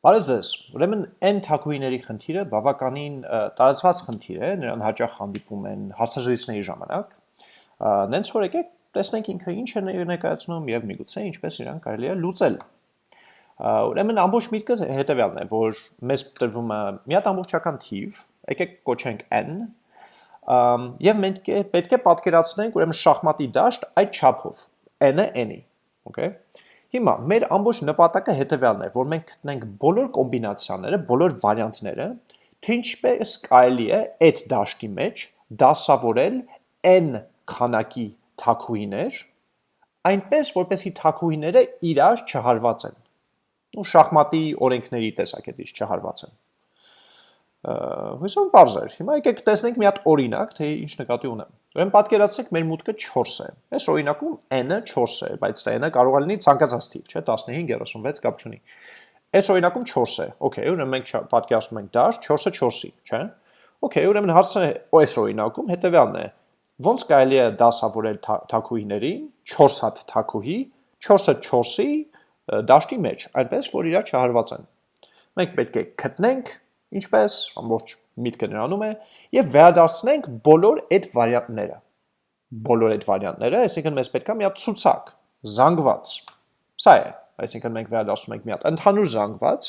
Բարև ձեզ։ Ուրեմն n թակուիների խնդիրը բավականին տարածված խնդիր է, նրան հաճախ հանդիպում են հարցազրույցների ժամանակ։ Նենց որ եկեք տեսնենք ինքը ինչ է ներկայացնում եւ միգուցե ինչպես իրան կարելի է լուծել։ Ուրեմն ամբողջ միտքը հետեւյալն է, որ մեզ տրվում է մի հատ ամբողջական թիվ, եկեք կոչենք n, եւ մենք պետք է պատկերացնենք ուրեմն շախմատի դաշտ այդ չափով n-ը n-ի, okay։ Հիմա մեր ամբողջ նպատակը հետևյալն է, որ մենք գտնենք բոլոր կոմբինացիաները, բոլոր վարիանտները, թե ինչպես կարելի է այդ դաշտի մեջ դասավորել n քանակի թակուհիներ, այնպես որպեսի թակուհիները իրար չհարված են։ Ու շախմատի օրենքների տեսակետից չհարված են։ Հույսով բարձ էր։ Հիմա եկեք տեսնենք մի հատ օրինակ, թե ինչ նկատի ունեմ։ Ուրեմն պատկերացրեք մեր մուտքը 4 է։ Այս օրինակում n-ը 4 է, բայց դա n-ը կարող է լինի ցանկացած թիվ, չէ՞, 15, 36 կապ չունի։ Այս օրինակում 4 է։ Okay, ուրեմն մենք պատկերացնում ենք դաշ 4-ը 4-ի, չէ՞։ Okay, ուրեմն հարցը այս օրինակում հետեւյալն է. ոնց կարելի է դասավորել թակուհիներին 4 հատ թակուհի 4-ը 4-ի դաշտի մեջ, այնպես որ իրար չհարված են։ Մենք պետք է գտնենք ինչպես ամբողջ միտքը նրանում է եւ վերադարձնենք բոլոր այդ վարիանտները բոլոր այդ վարիանտները այսինքն մեզ պետք է մի հատ ցուցակ զանգված սա է այսինքն մենք վերադասում ենք մի հատ ընդհանուր զանգված,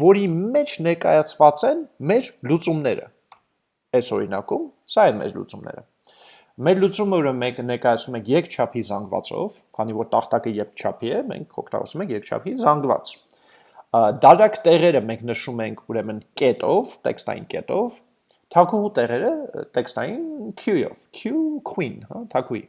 որի մեջ ներկայացված են մեր լուծումները։ Այս օրինակում սա են մեր լուծումները։ Մեր լուծումը ուրեմն մենք ներկայացնում ենք երկչափի զանգվածով, քանի որ տախտակը երկչափի է, մենք օգտագործում ենք երկչափի զանգված դարակ տեղերը մենք նշում ենք ուրեմն կետով, տեքստային կետով, թակուհու տեղերը տեքստային q-ով, q queen, հա, թակուի։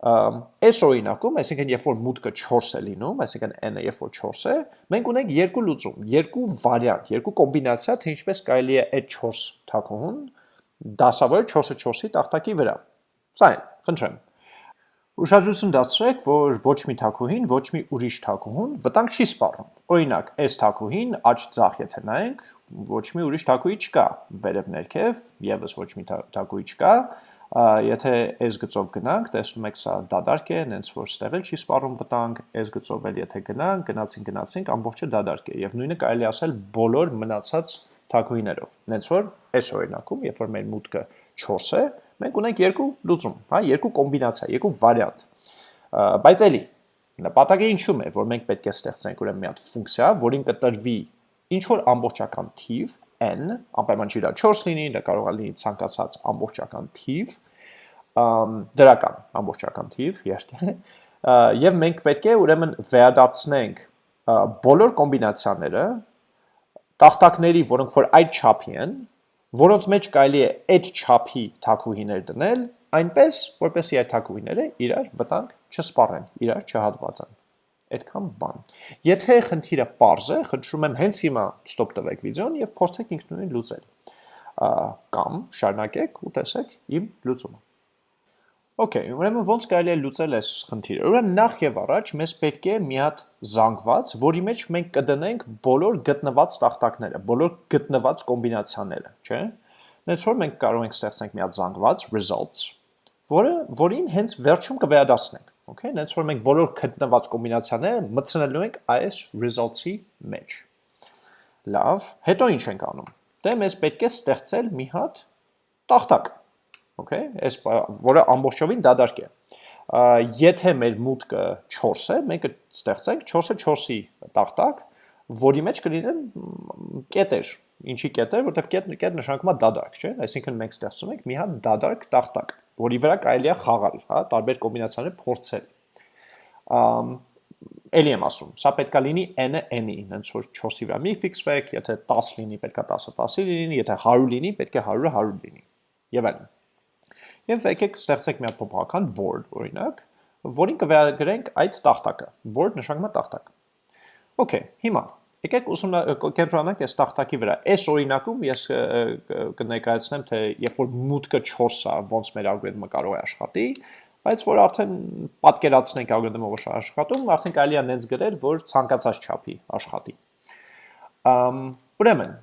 Այս օրինակում, այսինքն երբ որ մուտքը 4 է լինում, այսինքն n-ը երբ որ 4 է, մենք ունենք երկու լուծում, երկու վարիանտ, երկու կոմբինացիա, թե ինչպես կարելի է այդ 4 թակուհուն դասավորել 4-ը 4-ի տախտակի վրա։ Սա է, խնդրեմ։ Ուշադրություն դարձրեք, որ ոչ մի թակուհին, ոչ մի ուրիշ թակուհուն վտանգ չի սպառում։ Օրինակ, այս թակուհին աջ ձախ եթե նայենք, ոչ մի ուրիշ թակուհի չկա, վերև ներքև եւս ոչ մի թակուհի չկա, եթե այս գծով գնանք, տեսնում եք սա դադարք է, նենց որ ստեղ էլ չի սպառում վտանգ, այս գծով էլ եթե գնանք, գնացին գնացինք, ամբողջը դադարք է եւ նույնը կարելի ասել բոլոր մնացած թակուհիներով։ Նենց որ այս օրինակում, երբ որ մեր մուտքը 4 է, մենք ունենք երկու լուծում, հա, երկու կոմբինացիա, երկու վարիանտ։ Բայց էլի նպատակը ինչու՞մ է, որ մենք պետք է ստեղծենք ուրեմն մի հատ ֆունկցիա, որին կտրվի ինչ որ ամբողջական թիվ n, անպայման չի դա 4 լինի, դա կարող է լինի ցանկացած ամբողջական թիվ, դրական ամբողջական թիվ, երթ եւ մենք պետք է ուրեմն վերադարձնենք բոլոր կոմբինացիաները տախտակների, որոնք որ այդ չափի են, որոնց մեջ կարելի է այդ չափի թակուհիներ դնել, այնպես, որպեսի այդ թակուհիները իրար վտանգ չսպառեն, իրար չհատվածան։ Այդքան բան։ Եթե խնդիրը པարզ է, խնդրում եմ հենց հիմա ստոպ տվեք վիդեոն եւ փորձեք ինքնուրույն լուծել։ Կամ շարունակեք ու տեսեք իմ լուծումը։ Okay, ուրեմն ոնց կարելի է լուծել այս խնդիրը։ Ուրեմն նախ եւ առաջ մեզ պետք է մի հատ զանգված, որի մեջ մենք կդնենք բոլոր գտնված տախտակները, բոլոր գտնված կոմբինացիաները, չէ՞։ Նենց որ մենք կարող ենք ստեղծենք մի հատ զանգված results, որը որին հենց վերջում կվերադառնանք, okay։ Նենց որ մենք բոլոր գտնված կոմբինացիաները մտցնելու ենք այս results-ի մեջ։ Լավ, հետո ինչ ենք անում։ Դե մեզ պետք է ստեղծել մի հատ տախտակ okay, այս որը ամբողջովին դադարք է։ Եթե մեր մուտքը 4 է, մենք կստեղծենք 4-ը 4-ի տախտակ, որի մեջ կլինեն կետեր, ինչի կետեր, որտեղ կետ կետ նշանակում է դադարք, չէ՞։ Այսինքն մենք ստեղծում ենք մի հատ դադարք տախտակ, որի վրա կարելի է խաղալ, հա, տարբեր կոմբինացիաներ փորձել։ Ամ Էլի եմ ասում, սա պետքա լինի n-ը n-ի, հենց որ 4-ի վրա մի ֆիքսվեք, եթե 10 լինի, պետքա 10-ը 10-ի լինի, եթե 100 լինի, պետք է 100-ը 100 լինի։ Եվ այլն։ Եվ եկեք ստեղծենք մի հատ փոփոխական board, օրինակ, որին կվերագրենք այդ տախտակը։ Board նշանակում է տախտակ։ Okay, հիմա եկեք ուսում կենտրոնանանք այս տախտակի վրա։ Այս օրինակում ես կներկայացնեմ, թե երբ որ մուտքը 4 է, ոնց մեր ալգորիթմը կարող է աշխատի, բայց որ արդեն պատկերացնենք ալգորիթմը ոնց աշխատում, արդեն կարելի է նենց գրել, որ ցանկացած չափի աշխատի։ Ամ ուրեմն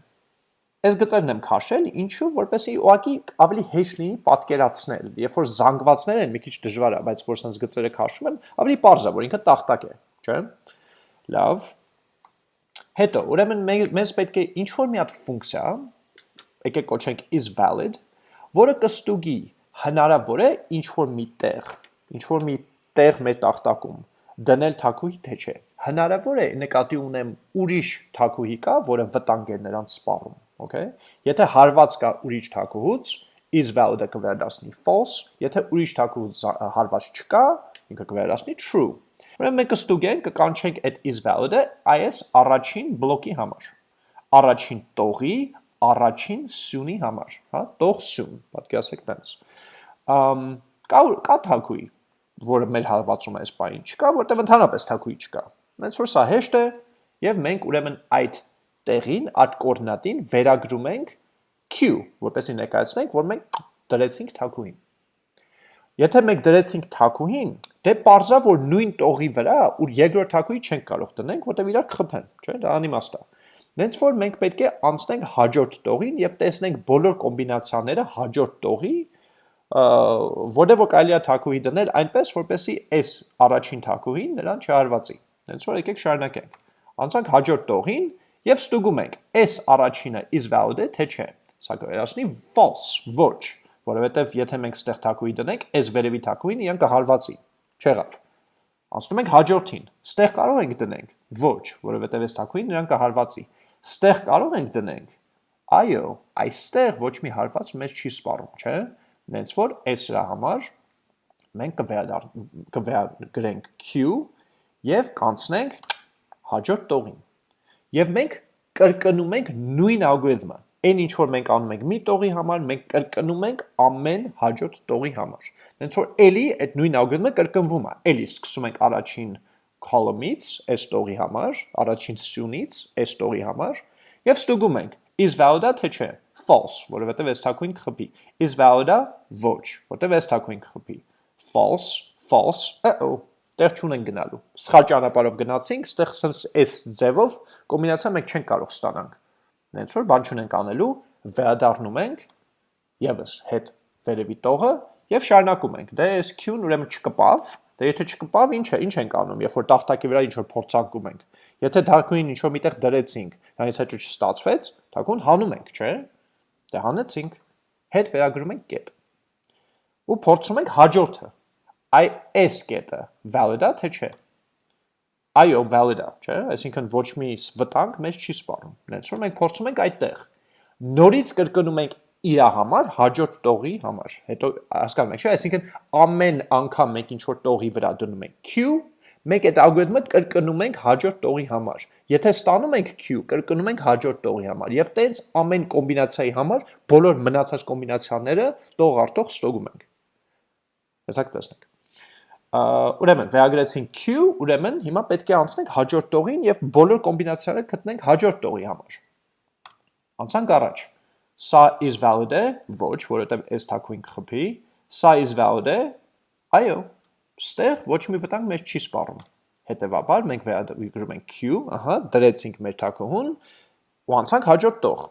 Այս գծերն եմ քաշել, ինչու, որպեսզի ուղակի ավելի հեշտ լինի պատկերացնել։ Երբ որ զանգվածներ են, մի քիչ դժվար է, բայց որ sense գծերը քաշում եմ, ավելի པարզ է, որ ինքը տախտակ է, չէ՞։ Լավ։ Հետո, ուրեմն մեզ պետք է ինչ որ մի հատ ֆունկցիա, եկեք կոչենք is valid, որը կստուգի հնարավոր է ինչ որ մի տեղ, ինչ որ մի տեղ մեր տախտակում դնել թակուհի թե չէ։ Հնարավոր է նկատի ունեմ ուրիշ թակուհի կա, որը վտանգ է նրանց սպառում, okay? Եթե հարված կա ուրիշ թակուհուց, is valid-ը կվերադասնի false, եթե ուրիշ թակուհուց հարված չկա, ինքը կվերադասնի true։ Ուրեմն մենք կստուգենք, կկանչենք այդ is valid-ը այս առաջին բլոկի համար։ Առաջին տողի առաջին սյունի համար, հա, տող սյուն, պատկերացեք տենց։ Ամ կա կա թակուի, որը մեր հարվածում է այս բային չկա, որտեղ ընդհանրապես թակուի չկա։ Հենց որ սա հեշտ է եւ մենք ուրեմն այդ տեղին, այդ կոորդինատին վերագրում ենք q, որպեսզի ներկայացնենք, որ մենք դրեցինք թակուին։ Եթե մենք դրեցինք թակուհին, դե parza որ նույն տողի վրա ու երկրորդ թակուհի չենք կարող տնենք, որտեղ իրար կխփեն, չէ՞, դա անիմաստ է։ Նենց որ մենք պետք է անցնենք հաջորդ տողին եւ տեսնենք բոլոր կոմբինացիաները հաջորդ տողի, որտեղ որ կարելի է թակուհի դնել այնպես, որպեսի այս առաջին թակուհին նրան չհարվածի։ Նենց որ եկեք շարունակենք։ Անցանք հաջորդ տողին եւ ստուգում ենք, այս առաջինը is valid թե չէ։ Սա կվերացնի false, ոչ որովհետև եթե մենք ստեղ թակուի դնենք, այս վերևի թակուին իրան կհարվածի։ Չեղավ։ Անցնում ենք հաջորդին։ Ստեղ կարող ենք դնենք։ Ոչ, որովհետև այս թակուին նրան կհարվածի։ Ստեղ կարող ենք դնենք։ Այո, այստեղ ոչ մի հարված մեզ չի սպառում, չէ՞։ Նենց որ այս հրա համար մենք կվերագրենք q եւ կանցնենք հաջորդ տողին։ Եւ մենք կրկնում ենք նույն ալգորիթմը այն ինչ որ մենք անում ենք մի տողի համար, մենք կրկնում ենք ամեն հաջորդ տողի համար։ Հենց որ էլի այդ նույն ալգորիթմը կրկնվում է։ Էլի սկսում ենք առաջին column-ից, այս տողի համար, առաջին սյունից, այս տողի համար, եւ ստուգում ենք is valid-ա թե չէ։ False, որովհետեւ այս թակույն կխփի։ Is valid-ա ոչ, որովհետեւ այս թակույն կխփի։ False, false, uh-oh, տեղ չունենք գնալու։ Սխալ ճանապարհով գնացինք, ստեղ sense այս ձևով կոմբինացիա մենք չենք կարող ստանանք նենց որ բան չունենք անելու, վերադառնում ենք եւս հետ վերևի տողը եւ շարունակում ենք։ Դե այս Q-ն ուրեմն չկպավ, դե եթե չկպավ, ինչ է, ինչ ենք անում, երբ որ տախտակի վրա ինչ որ փորձարկում ենք։ Եթե թակուին ինչ որ միտեղ դրեցինք, դրանից հետո չստացվեց, թակուն հանում ենք, չէ՞։ Դե հանեցինք, հետ վերագրում ենք կետ։ Ու փորձում ենք հաջորդը։ Այ այս կետը valid-ա թե չէ։ Այո, valid է, չէ՞, այսինքն ոչ մի վտանգ մեզ չի սպառում։ Նենց որ մենք փորձում ենք այդտեղ։ Նորից կրկնում ենք իր համար հաջորդ տողի համար։ Հետո հասկանում եք, չէ՞, այսինքն ամեն անգամ մենք ինչ որ տողի վրա դնում ենք q, մենք այդ ալգորիթմը կրկնում ենք հաջորդ տողի համար։ Եթե ստանում ենք q, կրկնում ենք հաջորդ տողի համար։ Եվ տենց ամեն կոմբինացիայի համար բոլոր մնացած կոմբինացիաները տող առ տող ստոգում ենք։ Հեսա կտեսնենք ուրեմն վերագրեցինք q, ուրեմն հիմա պետք է անցնենք հաջորդ տողին եւ բոլոր կոմբինացիաները գտնենք հաջորդ տողի համար։ Անցանք առաջ։ Սա is valid է, ոչ, որովհետեւ այս թակուին կխփի։ Սա is valid է, այո, ստեղ ոչ մի վտանգ մեզ չի սպառում։ Հետևաբար մենք վերագրում ենք q, ահա, դրեցինք մեր թակուհուն ու անցանք հաջորդ տող։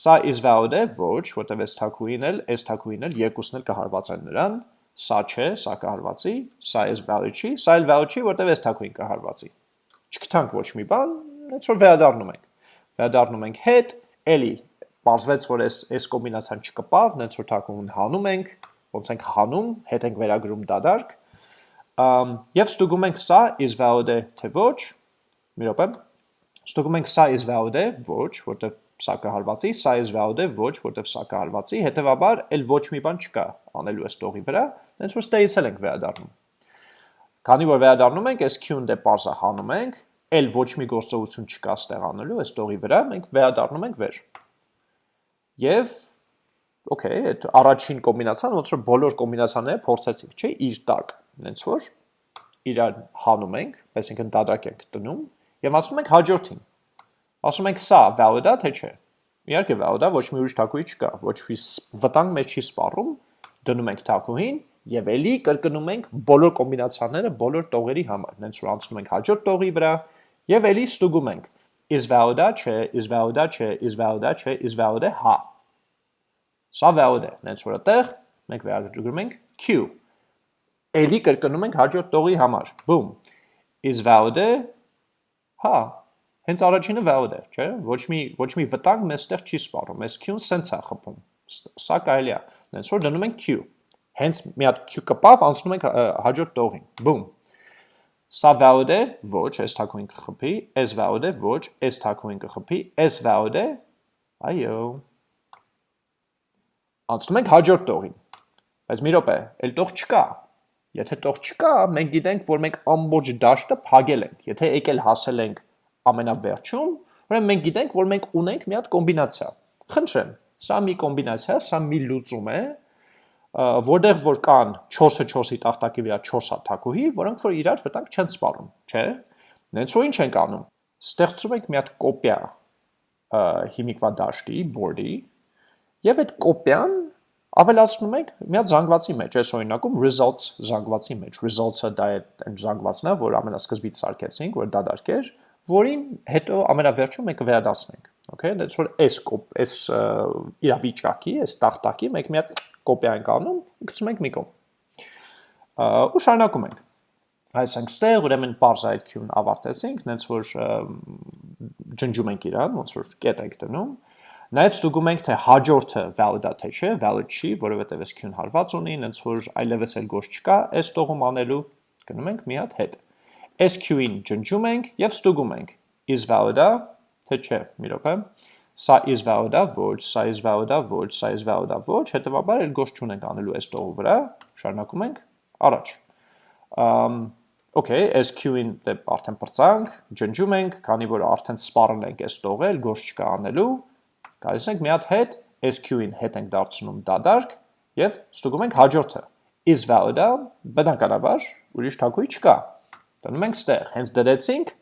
Սա is valid է, ոչ, որովհետեւ այս թակուին էլ, այս թակուին էլ երկուսն էլ կհարվածեն նրան, սա չէ, սա կհարվածի, սա is value չի, սա էլ value չի, որտեվ այս թակուին կհարվածի։ Չգտանք ոչ մի բան, հենց որ վերադառնում ենք։ Վերադառնում ենք հետ, էլի բացվեց, որ այս այս կոմբինացիան չկպավ, հենց որ թակուն հանում ենք, ոնց ենք հանում, հետ ենք վերագրում դադարք։ Ամ եւ ստուգում ենք սա is valid է թե ոչ։ Մի րոպե։ Ստուգում ենք սա is valid է, ոչ, որտեվ սա կհարվածի, սա is valid է, ոչ, որտեվ սա կհարվածի, հետևաբար էլ ոչ մի բան չկա անելու այս տողի վրա, հենց որ ստեից էլ ենք վերադառնում։ Քանի որ վերադառնում ենք, այս q-ն դե parse-ը հանում ենք, էլ ոչ մի գործողություն չկա ստեղ անելու այս տողի վրա, մենք վերադառնում ենք վեր։ Եվ okay, այդ առաջին կոմբինացիան ոնց որ բոլոր կոմբինացիաները փորձեցինք, չէ՞, իր տակ, հենց որ իրար հանում ենք, այսինքն դադրակ ենք տնում եւ ասում ենք հաջորդին։ Ասում ենք սա valid է թե չէ։ Իհարկե valid է, ոչ մի ուրիշ թակուի չկա, ոչ մի վտանգ մեջ չի սպառում, դնում ենք թակուհին եւ ելի կրկնում ենք բոլոր կոմբինացիաները բոլոր տողերի համար։ Հենց որ անցնում ենք հաջորդ տողի վրա եւ ելի ստուգում ենք. Is valid-ա չէ, is valid-ա չէ, is valid-ա չէ, is valid է հա։ Սա valid է։ Հենց որ այդտեղ մենք վերագրում ենք q։ Ելի կրկնում ենք հաջորդ տողի համար։ Boom։ Is valid է հա։ Հենց առաջինը valid է, չէ՞։ Ոչ մի ոչ մի վտանգ մեզ ստեղ չի սպառում։ Այս q-ն սենց է խփում։ Սա կարելի է։ Հենց որ դնում ենք q։ Հենց մի հատ q կպավ անցնում ենք հաջորդ տողին։ Boom։ Սա valid է, ոչ, այս թակուին կխփի, այս valid է, ոչ, այս թակուին կխփի, այս valid է, այո։ Անցնում ենք հաջորդ տողին։ Բայց մի րոպե, այլ տող չկա։ Եթե տող չկա, մենք գիտենք, որ մենք ամբողջ դաշտը փակել ենք։ Եթե եկել հասել ենք ամենավերջում, ուրեմն մենք գիտենք, որ մենք ունենք մի հատ կոմբինացիա։ Խնդրեմ, սա մի կոմբինացիա, սա մի լուծում է, որտեղ որ կան 4-ը 4-ի տախտակի վրա 4 հատակուհի, որոնք որ իրար վտանգ չեն սպառում, չէ՞։ Նենց որ ինչ ենք անում։ Ստեղծում ենք մի հատ կոպիա հիմիկվա դաշտի, board-ի, եւ այդ կոպիան ավելացնում ենք մի հատ զանգվածի մեջ, այս օրինակում results զանգվածի մեջ։ Results-ը դա է այն զանգվածն է, որ ամենասկզբից սարքեցինք, որ դա դարկեր, որին հետո ամենավերջում մենք կվերադասնենք։ Okay, that's որ այս կոպ, այս իրավիճակի, այս տախտակի մենք մի հատ կոպիա ենք անում, գցում ենք մի կողմ։ Ու շարունակում ենք։ Այսինքն ստեղ ուրեմն parse այդ q-ն ավարտեցինք, նենց որ ջնջում ենք իրան, ոնց որ կետ ենք դնում։ Նաև ստուգում ենք թե հաջորդը valid-ա թե չէ, valid չի, որովհետև այս q-ն հարված ունի, նենց որ այլևս էլ գործ չկա, այս տողում անելու գնում ենք մի հատ հետ։ Այս q-ին ջնջում ենք եւ ստուգում ենք. Is valid-ա թե չէ, մի րոպե սա is valid-ա, ոչ, սա is valid-ա, ոչ, սա is valid-ա, ոչ, հետևաբար էլ գործ չունենք անելու այս տողու վրա, շարունակում ենք առաջ։ Ամ Okay, SQ-ին դե արդեն բրցանք, ջնջում ենք, քանի որ արդեն սպառել ենք այս տողը, գործ չկա անելու, գալիս ենք մի հատ հետ, SQ-ին հետ ենք դարձնում դադարք եւ ստուգում ենք հաջորդը։ Is valid-ը, բնականաբար ուրիշ թակույի չկա։ Դնում ենք ստեղ, հենց դրեցինք,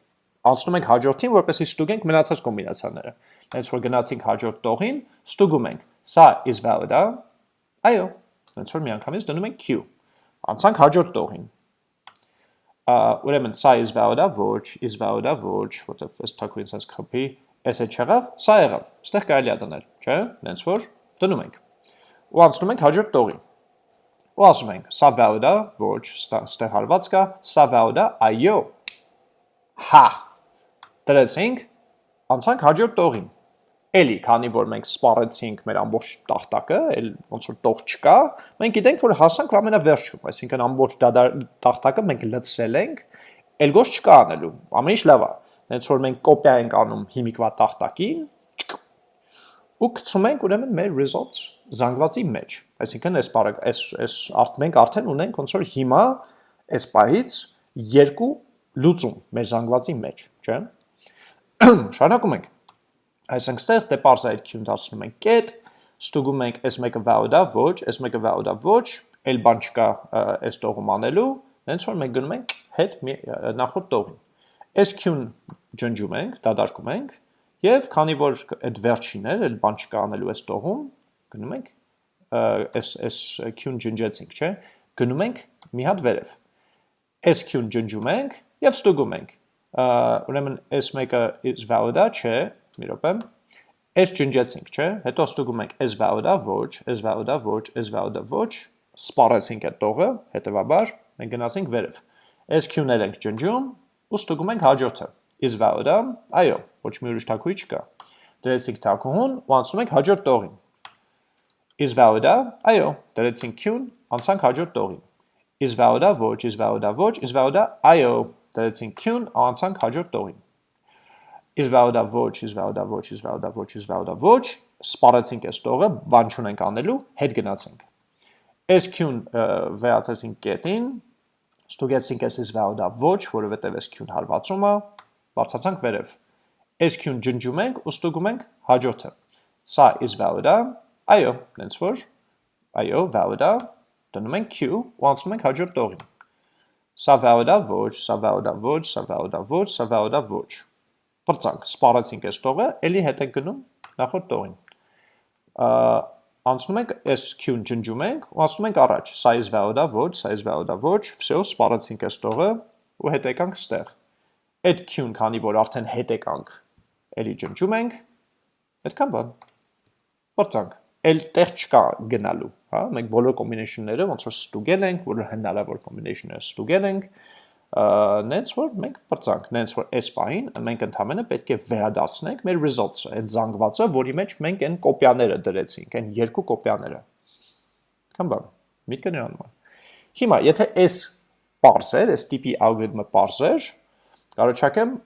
անցնում ենք հաջորդին, որպեսզի ստուգենք մնացած կոմբինացիաները հենց որ գնացինք հաջորդ տողին, ստուգում ենք, սա is valid-ա, այո, հենց որ միանգամից դնում ենք q, անցանք հաջորդ տողին, ուրեմն սա is valid-ա, ոչ, is valid-ա, ոչ, որտև այս թակույն սենց խպի, այս է չեղավ, սա եղավ, ստեղ կարելի է դնել, չէ, հենց որ դնում ենք, ու անցնում ենք հաջորդ տողին, ու ասում ենք, սա valid-ա, ոչ, ստեղ հարված կա, սա valid-ա, այո, հա, դրեցինք, անցանք հաջորդ տողին, Էլի, քանի որ մենք սպառեցինք մեր ամբողջ տախտակը, էլ ոնց որ տող չկա, մենք գիտենք, որ հասանք ամենավերջում, այսինքն ամբողջ տախտակը մենք լցրել ենք, էլ գործ չկա անելու, ամեն ինչ լավ է։ Հենց որ մենք կոպիա ենք անում հիմիկվա տախտակին, ու գցում ենք ուրեմն մեր results զանգվածի մեջ։ Այսինքն այս այս այս արդ մենք արդեն ունենք ոնց որ հիմա այս պահից երկու լուծում մեր զանգվածի մեջ, չէ՞։ Շարունակում ենք Այսինքն ստեղ դե parse այդ q-ն դասնում ենք կետ, ստուգում ենք այս մեկը valid-ա, ոչ, այս մեկը valid-ա, ոչ, այլ բան չկա այս տողում անելու, հենց որ մենք գնում ենք հետ նախորդ տողին։ Այս q-ն ջնջում ենք, դադարկում ենք, եւ քանի որ այդ վերջին էր, այլ բան չկա անելու այս տողում, գնում ենք այս այս q-ն ջնջեցինք, չէ՞, գնում ենք մի հատ վերև։ Այս q-ն ջնջում ենք եւ ստուգում ենք։ Ուրեմն այս մեկը is valid-ա, չէ, մի րոպե։ Այս ջնջեցինք, չէ՞։ Հետո ստուգում ենք is valid-ա, ոչ, is valid-ա, ոչ, is valid-ա, ոչ, սպառեցինք այդ տողը, հետեւաբար մենք գնացինք վերև։ Այս Q-ներ ենք ջնջում ու ստուգում ենք հաջորդը։ Is valid-ա, այո, ոչ մի ուրիշ թակուի չկա։ Դրեցինք թակուհուն ու անցնում ենք հաջորդ տողին։ Is valid-ա, այո, դրեցինք Q-ն, անցանք հաջորդ տողին։ Is valid-ա, ոչ, is valid-ա, ոչ, is valid-ա, այո, դրեցինք Q-ն, անցանք հաջորդ տողին is valid-ա ոչ, is valid-ա ոչ, is valid-ա ոչ, is valid-ա ոչ, սպառեցինք այս տողը, բան չունենք անելու, հետ գնացինք։ Այս Q-ն վերացեցինք կետին, ստուգեցինք այս is valid-ա ոչ, որովհետև այս Q-ն հարվածում է, բարձացանք վերև։ Այս Q-ն ջնջում ենք ու ստուգում ենք հաջորդը։ Սա is valid-ա, այո, նենց որ, այո, valid-ա, դնում ենք Q ու անցնում ենք հաջորդ տողին։ Սա valid-ա ոչ, սա valid-ա ոչ, սա valid-ա ոչ, սա valid-ա ոչ բրցանք, սպառեցինք այս տողը, ելի հետ ենք գնում նախորդ տողին։ Անցնում ենք այս Q-ն ջնջում ենք ու անցնում ենք առաջ։ Սա is valid-ա ոչ, սա is valid-ա ոչ, всё, սպառեցինք այս տողը ու հետ եկանք ստեղ։ Այդ Q-ն, քանի որ արդեն հետ եկանք, ելի ջնջում ենք, այդքան բան։ Բրցանք։ Էլ տեղ չկա գնալու, հա, մենք բոլոր combination-ները ոնց որ ստուգել ենք, բոլոր հնարավոր combination-ները ստուգել ենք, նենց որ մենք բրցանք, նենց որ այս պահին մենք ընդհանրապես պետք է վերադասնենք մեր results-ը, այդ զանգվածը, որի մեջ մենք այն կոպիաները դրեցինք, այն երկու կոպիաները։ Կամ բան, միտքը նրանում է։ Հիմա, եթե այս parser, այս տիպի algorithm-ը parser, կարողացեմ,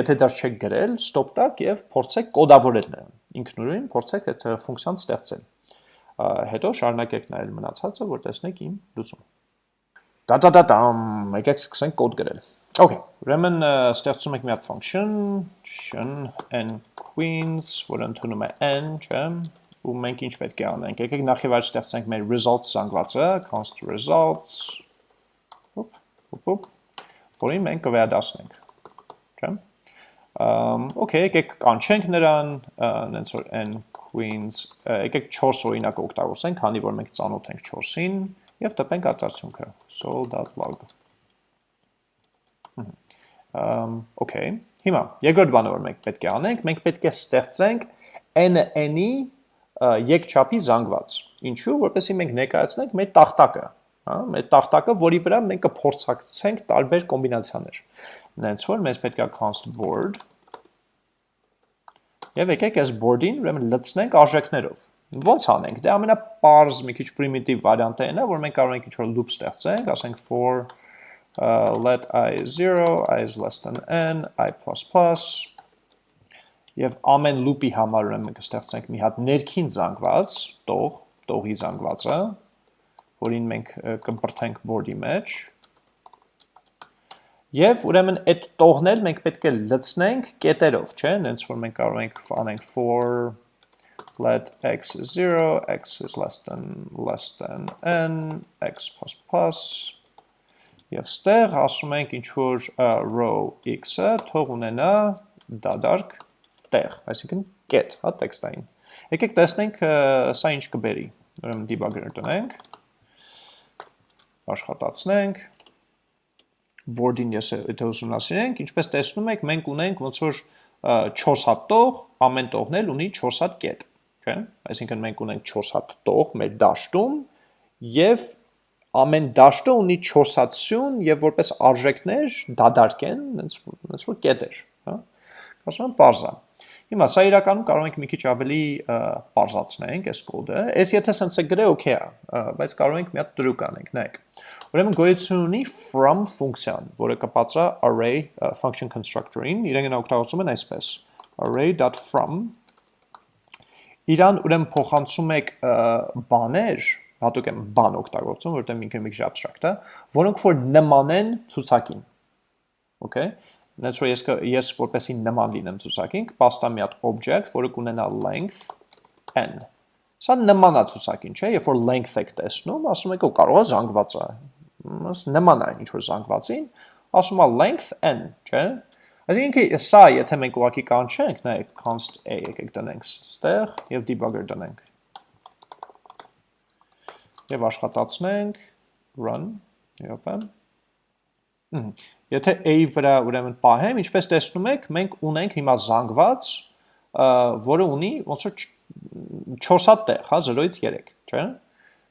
եթե դա չեք գրել, stop տակ եւ փորձեք կոդավորել նրան։ Ինքնուրույն փորձեք այդ ֆունկցիան ստեղծել հետո շարունակեք նայել մնացածը, որ տեսնեք իմ լուծումը։ Դա-դա-դա-դամ, եկեք սկսենք կոդ գրել։ Okay, ուրեմն ստեղծում ենք մի հատ function, tion n queens, որը ընդունում է n, չէ՞, ու մենք ինչ պետք է անենք։ Եկեք նախ եւ առաջ ստեղծենք մեր results զանգվածը, const results, ոպ, ոպ, ոպ, որին մենք կվերադասնենք, չէ՞։ Okay, եկեք կանչենք նրան, նենց որ n queens, եկեք 4 օրինակ օգտագործենք, քանի որ մենք ծանոթ ենք 4-ին, եւ տպենք արտացունքը sol.log։ Ամ, okay։ Հիմա երկրորդ բանը որ մենք պետք է անենք, մենք պետք է ստեղծենք n-ի եկչափի զանգված։ Ինչու, որպեսզի մենք ներկայացնենք մեր տախտակը, հա, մեր տախտակը, որի վրա մենք կփորձակցենք տարբեր կոմբինացիաներ։ Նենց որ մեզ պետք է const board Եվ եկեք այս board-ին ուրեմն լցնենք արժեքներով։ Ոնց անենք։ Դե ամենապարզ մի քիչ primitive վարիանտը այն է, որ մենք կարող ենք ինչ-որ loop ստեղծենք, ասենք for uh, let i 0, i is less than n, i++, եւ ամեն loop-ի համար ուրեմն մենք կստեղծենք մի հատ ներքին զանգված, տող, տողի զանգվածը, որին մենք կմբրթենք board-ի մեջ, Եվ ուրեմն այդ տողնել մենք պետք է լցնենք կետերով, չէ՞, նենց որ մենք կարող ենք անենք for let x is 0, x is less than less than n, x++, եւ ստեղ ասում ենք ինչ որ row x-ը թող ունենա դադարք տեղ, այսինքն կետ, հա, տեքստային։ Եկեք տեսնենք սա ինչ կբերի։ Ուրեմն debugger տնենք, աշխատացնենք, board-ին ես եթե ուսումնասիրենք, ինչպես տեսնում եք, մենք ունենք ոնց որ 4 հատ տող, ամեն տողն էլ ունի 4 հատ կետ, չէ՞։ Այսինքն մենք ունենք 4 հատ տող մեր դաշտում եւ ամեն դաշտը ունի 4 հատ սյուն եւ որպես արժեքներ դադարք են, ոնց ոնց որ կետեր, հա։ Ասում եմ parza։ Հիմա սա իրականում կարող ենք մի քիչ ավելի parzaցնենք այս կոդը։ Այս եթե sense-ը գրե օքեյ է, բայց կարող ենք մի հատ տրուկ անենք, նայեք։ Ուրեմն գոյություն ունի from ֆունկցիան, որը կպածա array function constructor-ին, իրեն օգտագործում են այսպես. array.from Իրան ուրեմն փոխանցում եք բաներ, հատուկ եմ բան օգտագործում, որտեղ ինքը մի քիչ abstract է, որոնք որ նման են ցուցակին։ Okay Նենց որ ես ես որպեսի նման լինեմ ցուցակին, կպաստա մի հատ object, որը կունենա length n։ Սա նման է ցուցակին, չէ՞, երբ որ length եք տեսնում, ասում եք, օ կարող է զանգված է։ Նման է ինչ որ զանգվածին, ասում է length n, չէ՞։ Այսինքն սա, եթե մենք ուղակի կանչենք, նայեք const a եկեք տնենք ստեղ եւ debugger տնենք։ Եվ աշխատացնենք run, յոպա։ Եթե a-ի վրա ուրեմն պահեմ, ինչպես տեսնում եք, մենք ունենք հիմա զանգված, որը ունի ոնց որ 4 հատ տեղ, հա, 0-ից 3, չէ՞։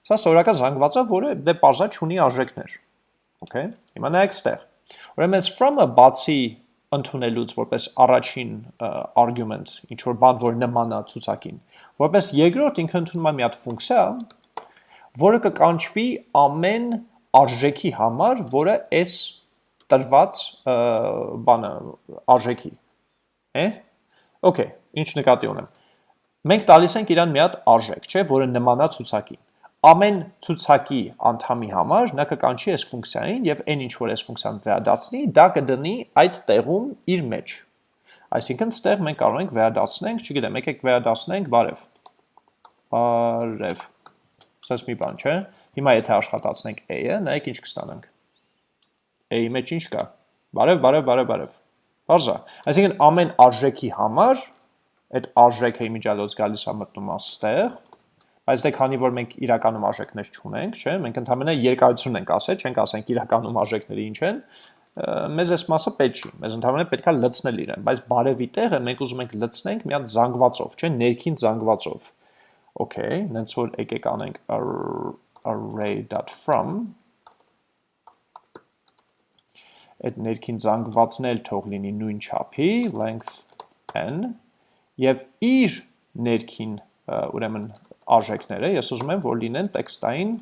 Սա սովորական զանգված է, որը դե parza չունի արժեքներ։ Okay։ Հիմա նայեք ստեղ։ Ուրեմն from-ը բացի ընդունելուց որպես առաջին argument, ինչ որ բան, որ նման է ցուցակին, որպես երկրորդ ինքը ընդունում է մի հատ ֆունկցիա, որը կկանչվի ամեն արժեքի համար, որը այս տրված բանը արժեքի։ Է։ Okay, ինչ նկատի ունեմ։ Մենք տալիս ենք իրան մի հատ արժեք, չէ, որը նմանա ցուցակին։ Ամեն ցուցակի անդամի համար նա կկանչի այս ֆունկցիային եւ այն ինչ որ այս ֆունկցիան վերադարձնի, դա կդնի այդ տեղում իր մեջ։ Այսինքն ստեղ մենք կարող ենք վերադարձնենք, չգիտեմ, եկեք վերադարձնենք բարև։ Բարև։ Սա մի բան չէ։ Հիմա եթե աշխատացնենք a-ը, նայեք ինչ կստանանք a-ի մեջ ինչ կա։ Բարև, բարև, բարև, բարև։ Բարձա։ Այսինքն ամեն արժեքի համար այդ արժեքը իմիջիալոց գալիս է մտնում աստեղ, բայց դե քանի որ մենք իրականում արժեքներ չունենք, չէ, մենք ընդհանրապես երկարություն ենք ասել, չենք ասենք իրականում արժեքները ինչ են, մեզ այս մասը պետք չի։ Մեզ ընդհանրապես պետքա լցնել իրեն, բայց բարևի տեղը մենք ուզում ենք լցնենք մի հատ զանգվածով, չէ, ներքին զանգվածով։ Okay, նենց որ եկեք անենք array.from այդ ներքին զանգվածն էլ թող լինի նույն չափի, length n, եւ իր ներքին ուրեմն արժեքները ես ուզում եմ, որ լինեն տեքստային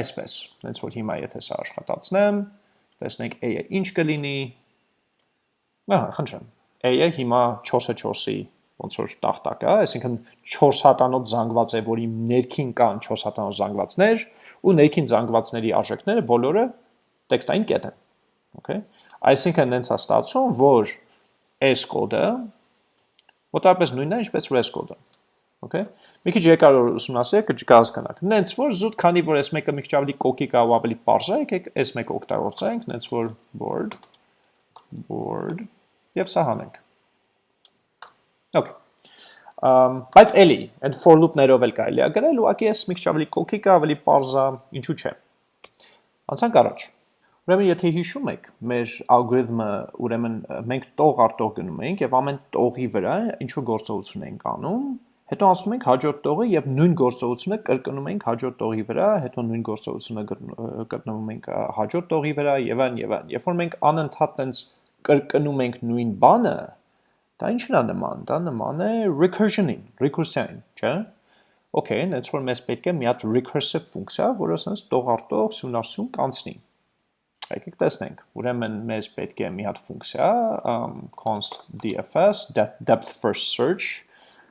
այսպես, հենց որ հիմա եթե սա աշխատացնեմ, տեսնենք a-ը ինչ կլինի, ահա, խնդրեմ, a-ը հիմա 4-ը 4-ի ոնց որ տախտակ է, այսինքն 4 հատանոց զանգված է, որի ներքին կան 4 հատանոց զանգվածներ, ու ներքին զանգվածների արժեքները բոլորը տեքստային կետ են։ Okay։ Այսինքն նենց է ստացվում, որ s կոդը մոտավորապես նույնն է, ինչպես res կոդը։ Okay։ Մի քիչ երկար ուսումնասիրեք, կհասկանաք։ Նենց որ զուտ քանի որ s մեկը մի քիչ ավելի կոկիկ է ու ավելի པարզ է, եկեք s մեկը օգտագործենք, նենց որ board board եւ սա հանենք։ Okay։ Um, բայց էլի, այդ for loop-ներով էլ կարելի է գրել, ուղղակի ես մի քիչ ավելի կոկիկ է, ավելի པարզ է, ինչու՞ չէ։ Անցանք առաջ։ Ուրեմն եթե հիշում եք, մեր ալգորիթմը, ուրեմն մենք տող առ տող գնում ենք եւ ամեն տողի վրա ինչ որ գործողություն ենք անում, հետո անցնում ենք հաջորդ տողը եւ նույն գործողությունը կրկնում ենք հաջորդ տողի վրա, հետո նույն գործողությունը կրկնում ենք հաջորդ տողի վրա եւ այն եւ այն։ Երբ որ մենք անընդհատ տենց կրկնում ենք նույն բանը, Դա ինչն է նման, դա նման է recursion-ին, recursion-ին, չէ՞։ Okay, այնց որ մեզ պետք է մի հատ recursive ֆունկցիա, որը ասես տողարտող սյունարսյուն կանցնի։ Եկեք տեսնենք։ Ուրեմն մեզ պետք է մի հատ ֆունկցիա, const dfs depth first search,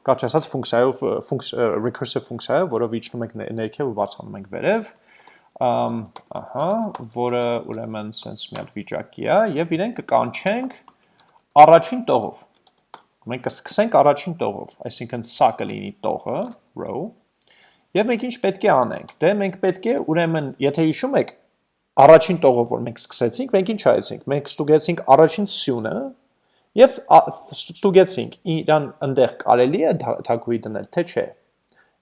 կարճ ասած ֆունկցիայով recursive ֆունկցիա, որով իջնում ենք ներքև ու բարձրանում ենք վերև, ահա, որը ուրեմն sense մի հատ վիճակի է եւ իրեն կկանչենք առաջին տողով Մենք կսկսենք առաջին տողով, այսինքն սա կլինի տողը, row, եւ մենք ինչ պետք է անենք։ Դե մենք պետք է ուրեմն, եթե հիշում եք, առաջին տողով որ մենք սկսեցինք, մենք ինչ արեցինք։ Մենք ստուգեցինք առաջին սյունը եւ ստուգեցինք իրան այնտեղ կարելի է թագուի դնել, թե չէ։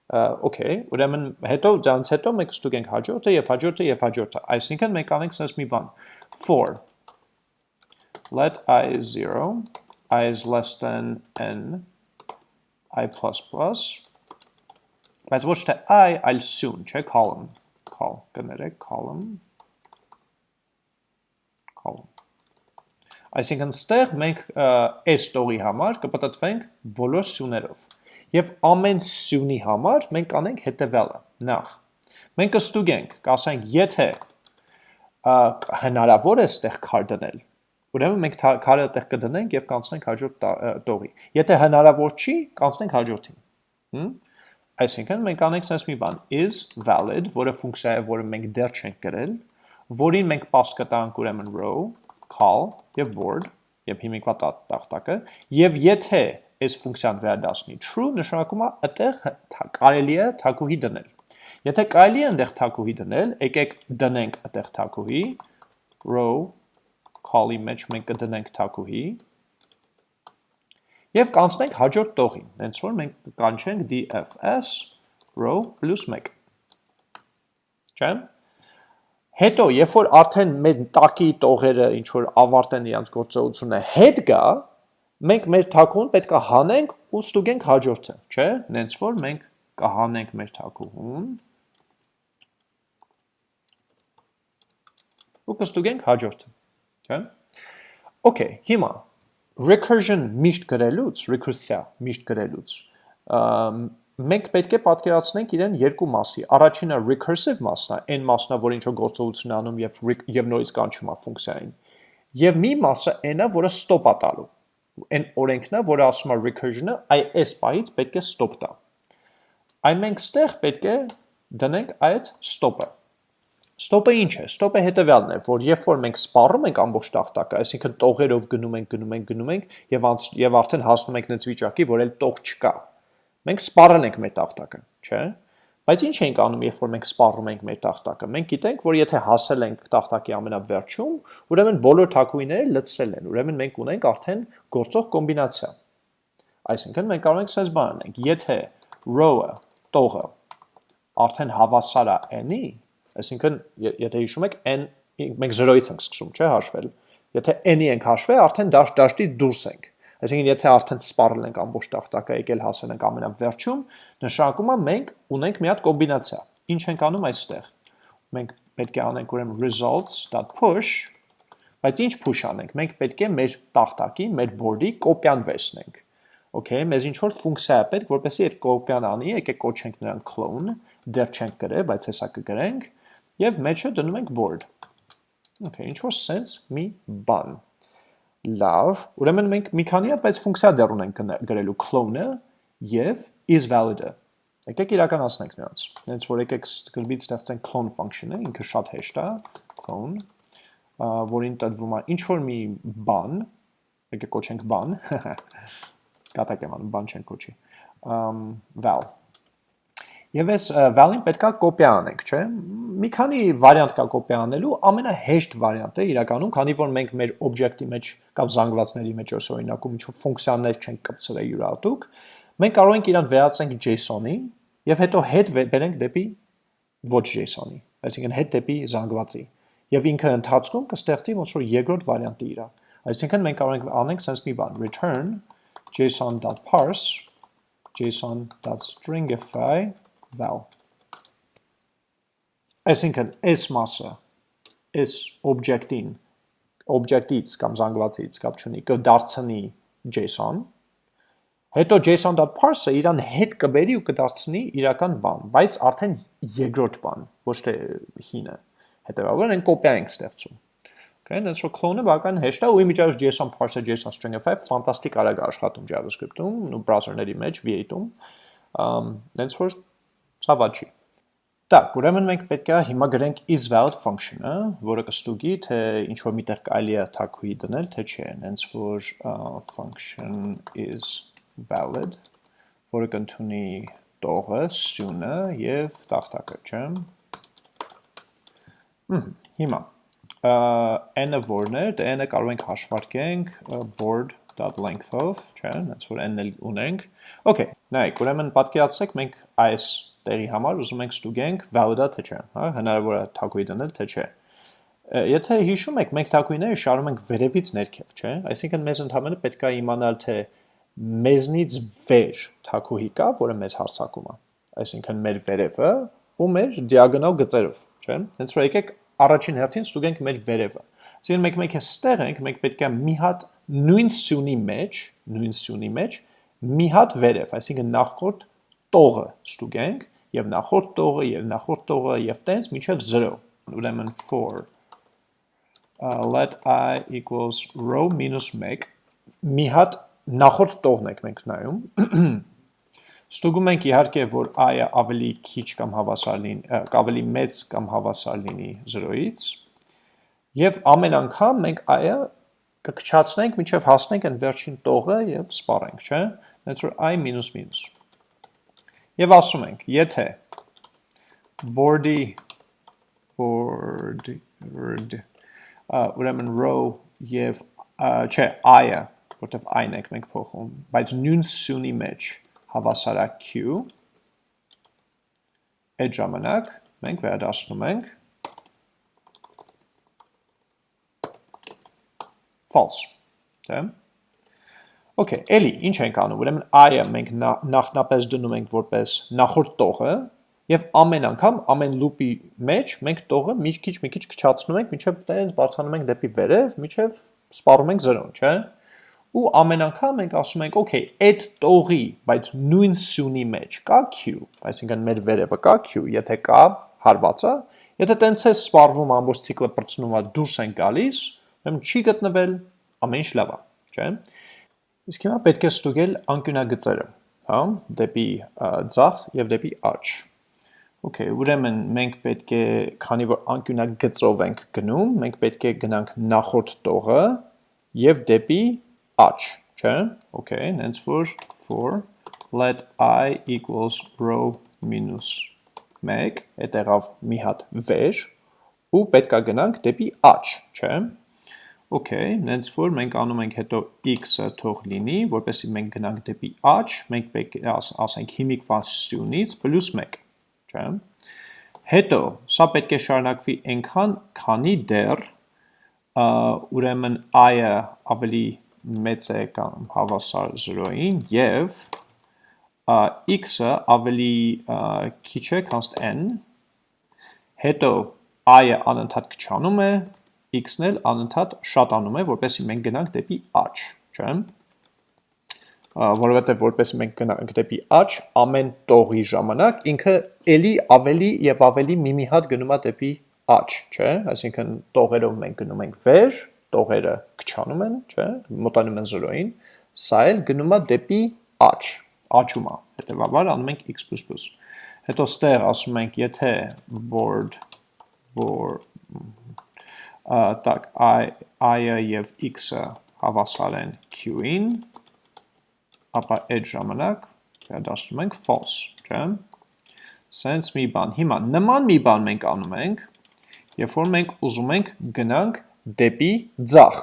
Okay, ուրեմն հետո դրանից հետո մենք ստուգենք հաջորդը եւ հաջորդը եւ հաջորդը։ Այսինքն մենք անենք sense մի բան. for let i is 0 i is less than n i++, բայց ոչ թե i, այլ սյուն, չէ, column, call, կներեք, column, column։ Այսինքն ստեղ մենք այս տողի համար կպտտվենք բոլոր սյուներով։ Եվ ամեն սյունի համար մենք անենք հետևյալը, նախ։ Մենք կստուգենք, կասենք, եթե հնարավոր է ստեղ քար դնել, Ուրեմն մենք քարը այդտեղ կդնենք եւ կանցնենք հաջորդ տողի։ Եթե հնարավոր չի, կանցնենք հաջորդին։ Այսինքն մենք անենք sense մի բան. Is valid, որը ֆունկցիա է, որը մենք դեռ չենք գրել, որին մենք pass կտանք ուրեմն row, call եւ board, եւ հիմիկվա տախտակը, եւ եթե այս ֆունկցիան վերադասնի true, նշանակում է այդտեղ կարելի է թակուհի դնել։ Եթե կարելի է այնտեղ թակուհի դնել, եկեք դնենք այդտեղ թակուհի row call-ի մեջ մենք կդնենք թակուհի եւ կանցնենք հաջորդ տողին, հենց որ մենք կանչենք dfs row +1։ Չէ՞։ Հետո, երբ որ արդեն մեր տակի տողերը ինչ որ ավարտեն իրենց գործողությունը հետ գա, մենք մեր թակուն պետք է հանենք ու ստուգենք հաջորդը, չէ՞։ Նենց որ մենք կհանենք մեր թակուհուն ու կստուգենք հաջորդը չէ՞։ Okay, հիմա recursion միշտ գրելուց, recursia միշտ գրելուց, մենք պետք է պատկերացնենք իրեն երկու մասի։ Առաջինը recursive մասն է, այն մասն է, որ ինչ որ գործողություն անում եւ եւ նորից կանչում է ֆունկցիային։ Եվ մի մասը այն է, որը stop-ա տալու։ Այն օրենքն է, որը ասում է recursion-ը, այ այս պահից պետք է stop տա։ Այ մենք ստեղ պետք է դնենք այդ stop-ը։ Ստոպը ինչ է։ Ստոպը հետևյալն է, որ երբ որ մենք սպառում ենք ամբողջ տախտակը, այսինքն տողերով գնում ենք, գնում ենք, գնում ենք եւ եւ արդեն հասնում ենք նենց վիճակի, որ էլ տող չկա։ Մենք սպառել ենք մեր տախտակը, չէ՞։ Բայց ինչ ենք անում, երբ որ մենք սպառում ենք մեր տախտակը։ Մենք գիտենք, որ եթե հասել ենք տախտակի ամենավերջում, ուրեմն բոլոր թակուիները լցրել են։ Ուրեմն մենք ունենք արդեն գործող կոմբինացիա։ Այսինքն մենք կարող ենք sense բան անենք, եթե row-ը, տողը արդեն հավասար է n-ի, Այսինքն, եթե հիշում եք, n մենք 0-ից ենք սկսում, չէ, հաշվել։ Եթե n-ի ենք հաշվել, արդեն դաշ դաշտից դուրս ենք։ Այսինքն, եթե արդեն սպառել ենք ամբողջ տախտակը, եկել հասել ենք ամենավերջում, նշանակում է մենք ունենք մի հատ կոմբինացիա։ Ինչ ենք անում այստեղ։ Մենք պետք է անենք ուրեմն results.push Բայց ինչ push անենք։ Մենք պետք է մեր տախտակի, մեր board-ի կոպիան վերցնենք։ Okay, մեզ ինչ որ ֆունկցիա է պետք, որպեսզի այդ կոպիան անի, եկեք կոչենք նրան clone, դեռ չենք գրել, բայց հեսա կգրենք, եւ մեջը դնում ենք board։ Okay, ինչ որ sense մի բան։ Լավ, ուրեմն մենք մի քանի այլ ֆունկցիա դեռ ունենք գրելու clone-ը եւ is valid-ը։ Եկեք իրականացնենք նրանց։ Հենց որ եկեք գրբից ստեղծենք clone function-ը, ինքը շատ հեշտ է, clone, որին տրվում է ինչ որ մի բան, եկեք կոչենք բան, կատակ եմ անում, բան չեն կոչի, val։ Եվ այս val-ին պետքա կոպիա անենք, չէ։ Մի քանի վարիանտ կա կոպիա անելու, ամենահեշտ վարիանտը իրականում, քանի որ մենք մեր օբյեկտի մեջ կամ զանգվածների մեջ օրինակում ինչ-որ ֆունկցիաներ չենք կպցրել յուրատուկ, մենք կարող ենք իրան վերածենք JSON-ի եւ հետո հետ բերենք դեպի ոչ JSON-ի, այսինքն հետ դեպի զանգվածի։ Եւ ինքը ընթացքում կստեղծի ոնց որ երկրորդ վարիանտը իրա։ Այսինքն մենք կարող ենք անենք sense մի բան, return json.parse json.stringify val։ Այսինքն այս մասը այս օբյեկտին օբյեկտից կամ զանգվածից կապ չունի կդարձնի JSON Հետո json.parse-ը իրան հետ կբերի ու կդարձնի իրական բան, բայց արդեն երկրորդ բան, ոչ թե հինը։ Հետևաբար այն կոպիա ենք ստեղծում։ Okay, դենց որ clone-ը բական հեշտ է ու իմիջիայից JSON parse-ը JSON stringify ֆանտաստիկ արագ աշխատում JavaScript-ում ու browser-ների մեջ V8-ում։ Ամ դենց որ Սա վաճի։ Դակ, ուրեմն մենք պետք է հիմա գրենք is valid function-ը, որը կստուգի, թե ինչ որ միտեղ կարելի է թակուի դնել, թե չէ, հենց որ function is valid, որը կընդունի տողը, սյունը եւ տախտակը, չէ՞։ Հմ, հիմա n-ը որն է, դա դե n-ը կարող ենք հաշվարկենք board.length of, չէ՞, հենց որ n-ը ունենք։ Okay, նայեք, ուրեմն պատկերացրեք մենք այս տեղի համար ուզում ենք ստուգենք valid-ա թե չէ, հա, հնարավոր է թակուի դնել թե չէ։ Եթե հիշում եք, մենք թակույները շարում ենք վերևից ներքև, չէ։ Այսինքն մեզ ընդհանրապես պետք է իմանալ թե մեզնից վեր թակուհի կա, որը մեզ հարցակում է։ Այսինքն մեր վերևը ու մեր դիագոնալ գծերով, չէ՞։ Հենց որ եկեք առաջին հերթին ստուգենք մեր վերևը։ Այսինքն մենք մենք այստեղ ենք, մենք պետք է մի հատ նույն սյունի մեջ, նույն սյունի մեջ մի հատ վերև, այսինքն նախորդ տողը ստուգենք եւ նախորդ տողը եւ նախորդ տողը եւ տենց միջև 0 ուրեմն for uh, let i equals row minus 1 մի հատ նախորդ տողն եք մենք նայում, ստուգում ենք իհարկե, որ i-ը ավելի քիչ կամ հավասար լինի, ավելի մեծ կամ հավասար լինի 0-ից, եւ ամեն անգամ մենք i-ը կքչացնենք, մինչև հասնենք այն վերջին տողը եւ սպառենք, չէ՞։ Հենց որ i մինուս մինուս։ Եվ ասում ենք, եթե board-ի board word ուրեմն row եւ չէ, i-ը որտեվ այն ենք մենք փոխում, բայց նույն սյունի մեջ հավասար է q, այդ ժամանակ մենք վերադասնում ենք false, դե։ Okay, էլի, ինչ ենք անում, ուրեմն i-ը մենք նախնապես դնում ենք որպես նախորդ տողը, եւ ամեն անգամ ամեն լուպի մեջ մենք տողը մի քիչ մի քիչ քչացնում ենք, միջև տենց բարձրանում ենք դեպի վերև, միջև սպառում ենք 0, չէ՞ ու ամեն անգամ մենք ասում ենք, okay, այդ տողի, բայց նույն սյունի մեջ կա q, այսինքն մեր վերևը կա q, եթե կա հարվածը, եթե տենց է սպառվում ամբողջ ցիկլը բրցնում է դուրս են գալիս, ուրեմն չի գտնվել, ամեն ինչ լավ է, չէ՞։ Իսկ հիմա պետք է ստուգել անկյունագծերը, հա, դեպի ձախ եւ դեպի աջ։ Okay, ուրեմն մենք պետք է, քանի որ անկյունագծով ենք գնում, մենք պետք է գնանք նախորդ տողը եւ դեպի aç, չէ՞։ Okay, հենց որ for let i equals row minus 1, այդ եղավ մի հատ վեր, ու պետք է գնանք դեպի aç, չէ՞։ Okay, հենց որ մենք անում ենք հետո x-ը թող լինի, որպեսզի մենք գնանք դեպի aç, մենք պետք է աս, ասենք հիմիկվա սյունից +1, չէ՞։ Հետո, սա պետք է շարունակվի այնքան, քանի դեռ ուրեմն i-ը ավելի մեծ է կամ հավասար 0-ին եւ x-ը ավելի քիչ է քան n, հետո i-ը անընդհատ քչանում է x-ն էլ անընդհատ շատանում է, որպեսզի մենք գնանք դեպի աճ, չէ՞։ Որովհետև որպեսզի մենք գնանք դեպի աճ, ամեն տողի ժամանակ ինքը ելի ավելի եւ ավելի մի-մի հատ գնում է դեպի աճ, չէ՞։ Այսինքն տողերով մենք գնում ենք վեր, տողերը քչանում են, չէ՞, մոտենում են 0-ին, սա էլ գնում է դեպի աճ, աճում է։ Հետևաբար անում ենք x++։ Հետո ստեղ ասում ենք, եթե board որ տակ i-ը եւ x-ը հավասար են q-ին, ապա այդ ժամանակ վերադասնում ենք false, չէ՞։ Սենց մի բան։ Հիմա նման մի բան մենք անում ենք, երբ որ մենք ուզում ենք գնանք դեպի ձախ,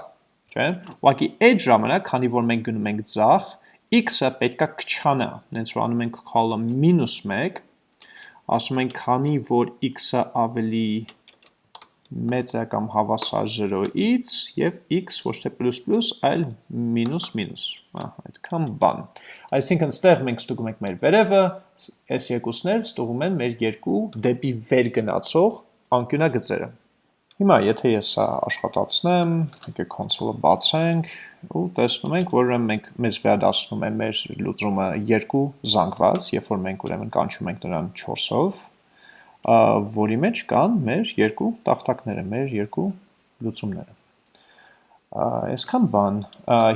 չէ՞։ Ուղղակի այդ ժամանակ, քանի որ մենք գնում ենք ձախ, x-ը պետքա քչանա, հենց որ անում ենք column -1, ասում ենք քանի որ x-ը ավելի մեծ է կամ հավասար 0-ից եւ x ոչ թե այլ Ահա, այդքան բան։ Այսինքն ստեղ մենք ստուգում ենք մեր վերևը, այս երկուսն էլ ստուգում են մեր երկու դեպի վեր գնացող անկյունագծերը։ Հիմա եթե ես սա աշխատացնեմ, եկեք կոնսոլը բացենք ու տեսնում ենք, որ ուրեմն մենք մեզ վերադասնում է մեր լուծումը երկու զանգված, երբ որ մենք ուրեմն կանչում ենք նրան 4-ով, որի մեջ կան մեր երկու տախտակները, մեր երկու լուծումները։ Այսքան բան,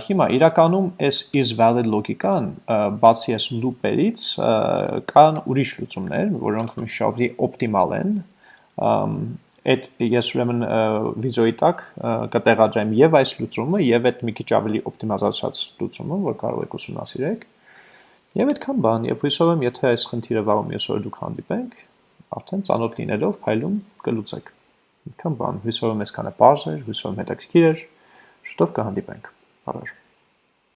հիմա իրականում այս is valid լոգիկան, բացի այս loop-երից, կան ուրիշ լուծումներ, որոնք շատ օպտիմալ են, այդ ես ուրեմն վիզոյի տակ կտեղադրեմ եւ այս լուծումը եւ այդ մի քիչ ավելի օպտիմիզացված լուծումը, որ կարող եք ուսումնասիրեք։ Եվ այդքան բան, եւ հույսով եմ, եթե այս խնդիրը վաղում ես որ դուք հանդիպենք, արդեն ծանոթ լինելով փայլում կլուծեք։ Այդքան բան, հույսով եմ այսքանը բարձր, հույսով եմ հետաքրքիր էր, շուտով կհանդիպենք։ Առաջ